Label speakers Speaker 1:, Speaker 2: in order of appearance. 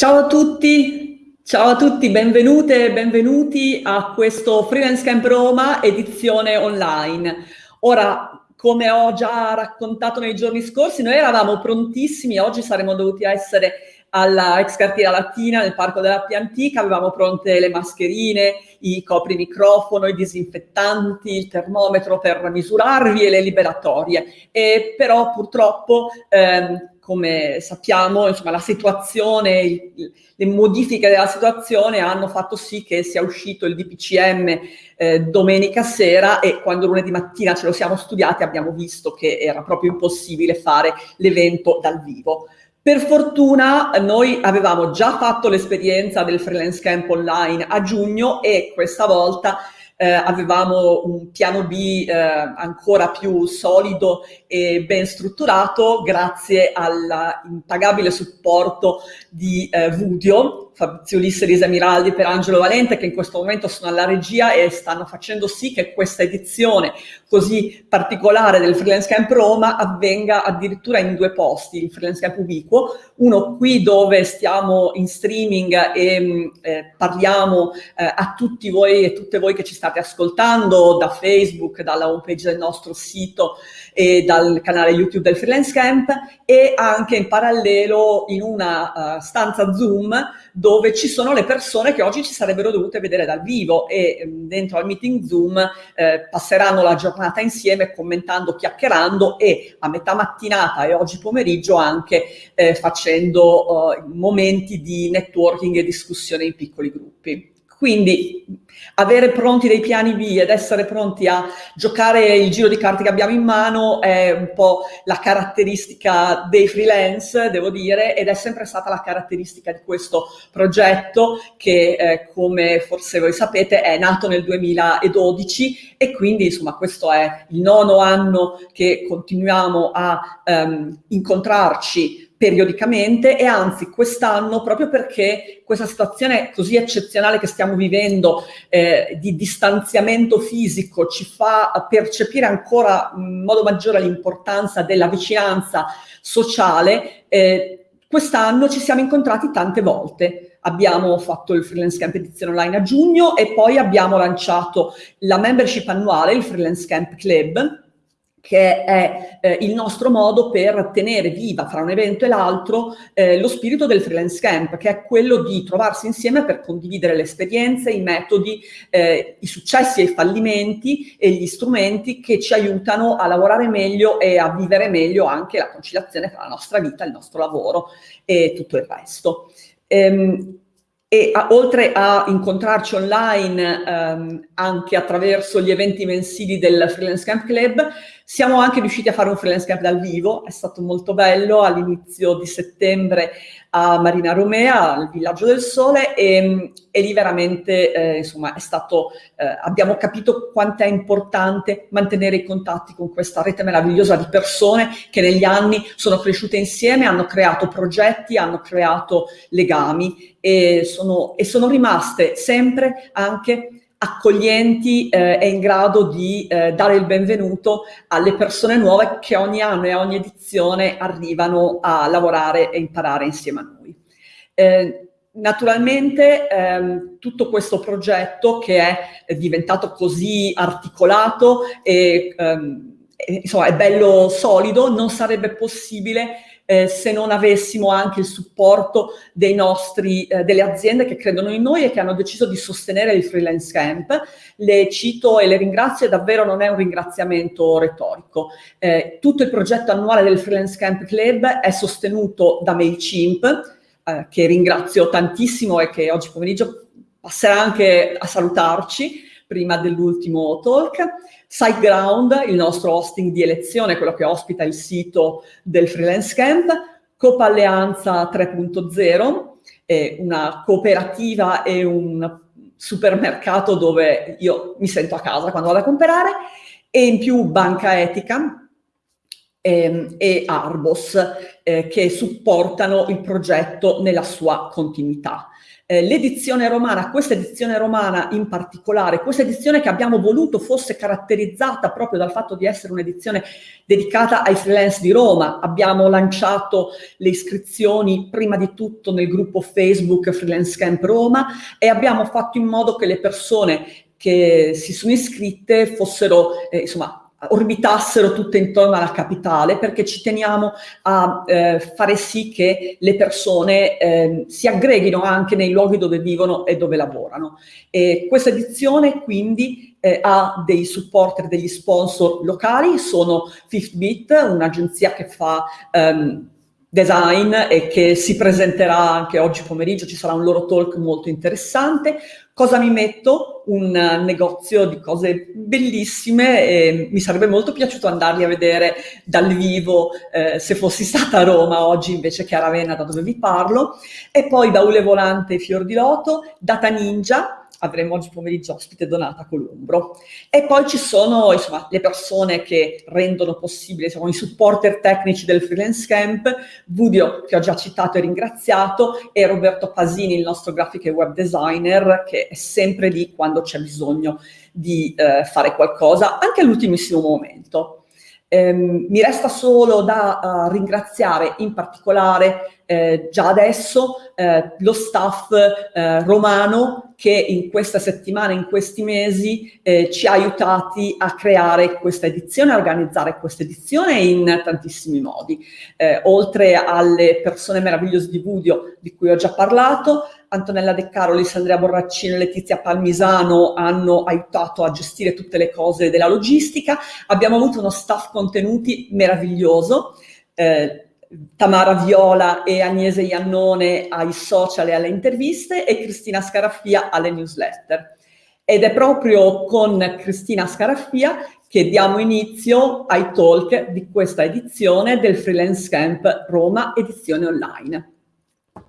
Speaker 1: Ciao a tutti, ciao a tutti, benvenute e benvenuti a questo Freelance Camp Roma edizione online. Ora, come ho già raccontato nei giorni scorsi, noi eravamo prontissimi, oggi saremmo dovuti essere alla ex cartiera latina nel parco della Pia Antica, avevamo pronte le mascherine, i coprimicrofono, i disinfettanti, il termometro per misurarvi e le liberatorie. E però purtroppo ehm, come sappiamo, insomma, la situazione, le modifiche della situazione hanno fatto sì che sia uscito il DPCM eh, domenica sera e quando lunedì mattina ce lo siamo studiati abbiamo visto che era proprio impossibile fare l'evento dal vivo. Per fortuna noi avevamo già fatto l'esperienza del freelance camp online a giugno e questa volta eh, avevamo un piano B eh, ancora più solido e ben strutturato grazie all'impagabile supporto di eh, Vudio, Fabrizio Ulisse, Elisa Miraldi per Angelo Valente che in questo momento sono alla regia e stanno facendo sì che questa edizione così particolare del Freelance Camp Roma avvenga addirittura in due posti, il Freelance Camp Ubiquo, uno qui dove stiamo in streaming e mm, eh, parliamo eh, a tutti voi e tutte voi che ci state ascoltando da Facebook, dalla homepage del nostro sito e dal canale YouTube del Freelance Camp e anche in parallelo in una uh, stanza Zoom dove ci sono le persone che oggi ci sarebbero dovute vedere dal vivo e um, dentro al meeting Zoom eh, passeranno la giornata insieme commentando, chiacchierando e a metà mattinata e oggi pomeriggio anche eh, facendo uh, momenti di networking e discussione in piccoli gruppi. Quindi avere pronti dei piani B ed essere pronti a giocare il giro di carte che abbiamo in mano è un po' la caratteristica dei freelance, devo dire, ed è sempre stata la caratteristica di questo progetto che, eh, come forse voi sapete, è nato nel 2012 e quindi, insomma, questo è il nono anno che continuiamo a um, incontrarci periodicamente e anzi quest'anno, proprio perché questa situazione così eccezionale che stiamo vivendo eh, di distanziamento fisico ci fa percepire ancora in modo maggiore l'importanza della vicinanza sociale, eh, quest'anno ci siamo incontrati tante volte. Abbiamo fatto il Freelance Camp edizione online a giugno e poi abbiamo lanciato la membership annuale, il Freelance Camp Club, che è eh, il nostro modo per tenere viva fra un evento e l'altro eh, lo spirito del freelance camp, che è quello di trovarsi insieme per condividere le esperienze, i metodi, eh, i successi e i fallimenti e gli strumenti che ci aiutano a lavorare meglio e a vivere meglio anche la conciliazione tra la nostra vita, il nostro lavoro e tutto il resto. Ehm, e a, oltre a incontrarci online ehm, anche attraverso gli eventi mensili del Freelance Camp Club, siamo anche riusciti a fare un freelance camp dal vivo, è stato molto bello. All'inizio di settembre a Marina Romea, al Villaggio del Sole e, e lì veramente eh, insomma stato, eh, abbiamo capito quanto è importante mantenere i contatti con questa rete meravigliosa di persone che negli anni sono cresciute insieme, hanno creato progetti, hanno creato legami e sono, e sono rimaste sempre anche accoglienti eh, e in grado di eh, dare il benvenuto alle persone nuove che ogni anno e ogni edizione arrivano a lavorare e imparare insieme a noi. Eh, naturalmente ehm, tutto questo progetto che è diventato così articolato e ehm, insomma è bello solido non sarebbe possibile eh, se non avessimo anche il supporto nostri, eh, delle aziende che credono in noi e che hanno deciso di sostenere il freelance camp. Le cito e le ringrazio davvero non è un ringraziamento retorico. Eh, tutto il progetto annuale del freelance camp club è sostenuto da MailChimp, eh, che ringrazio tantissimo e che oggi pomeriggio passerà anche a salutarci prima dell'ultimo talk. SiteGround, il nostro hosting di elezione, quello che ospita il sito del Freelance Camp, Copa Alleanza 3.0, una cooperativa e un supermercato dove io mi sento a casa quando vado a comprare, e in più Banca Etica, ehm, e Arbos eh, che supportano il progetto nella sua continuità. Eh, l'edizione romana, questa edizione romana in particolare, questa edizione che abbiamo voluto fosse caratterizzata proprio dal fatto di essere un'edizione dedicata ai freelance di Roma. Abbiamo lanciato le iscrizioni prima di tutto nel gruppo Facebook Freelance Camp Roma e abbiamo fatto in modo che le persone che si sono iscritte fossero, eh, insomma, orbitassero tutte intorno alla capitale perché ci teniamo a eh, fare sì che le persone eh, si aggreghino anche nei luoghi dove vivono e dove lavorano. E questa edizione quindi eh, ha dei supporter, degli sponsor locali, sono Fifth un'agenzia che fa um, design e che si presenterà anche oggi pomeriggio, ci sarà un loro talk molto interessante. Cosa mi metto? Un negozio di cose bellissime e mi sarebbe molto piaciuto andarli a vedere dal vivo eh, se fossi stata a Roma oggi invece che a Ravenna da dove vi parlo. E poi Baule Volante Fior di Loto, Data Ninja, avremo oggi pomeriggio ospite Donata Columbro. E poi ci sono insomma, le persone che rendono possibile, insomma, i supporter tecnici del freelance camp, Vudio che ho già citato e ringraziato, e Roberto Pasini, il nostro grafico e web designer, che è sempre lì quando c'è bisogno di eh, fare qualcosa, anche all'ultimissimo momento. Ehm, mi resta solo da uh, ringraziare in particolare eh, già adesso eh, lo staff eh, romano che in questa settimana, in questi mesi eh, ci ha aiutati a creare questa edizione, a organizzare questa edizione in tantissimi modi. Eh, oltre alle persone meravigliose di Budio di cui ho già parlato, Antonella De Carolis, Andrea Borraccino e Letizia Palmisano hanno aiutato a gestire tutte le cose della logistica. Abbiamo avuto uno staff contenuti meraviglioso. Eh, Tamara Viola e Agnese Iannone ai social e alle interviste e Cristina Scaraffia alle newsletter. Ed è proprio con Cristina Scaraffia che diamo inizio ai talk di questa edizione del Freelance Camp Roma edizione online.